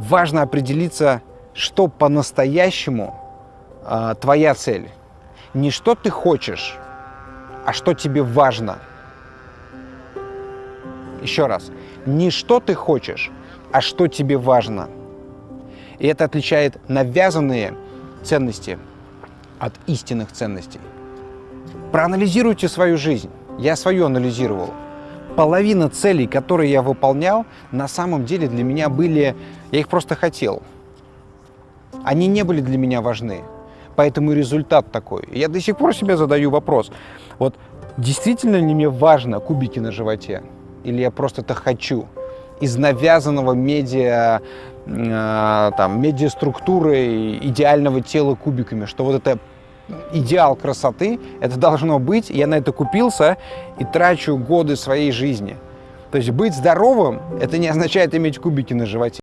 важно определиться, что по-настоящему э, твоя цель. Не что ты хочешь, а что тебе важно. Еще раз. Не что ты хочешь, а что тебе важно. И это отличает навязанные ценности от истинных ценностей. Проанализируйте свою жизнь. Я свою анализировал. Половина целей, которые я выполнял, на самом деле для меня были... Я их просто хотел. Они не были для меня важны. Поэтому результат такой. Я до сих пор себе задаю вопрос. Вот действительно ли мне важно кубики на животе? Или я просто это хочу? Из навязанного медиа, э, там, медиаструктуры идеального тела кубиками, что вот это идеал красоты, это должно быть, я на это купился и трачу годы своей жизни. То есть быть здоровым, это не означает иметь кубики на животе.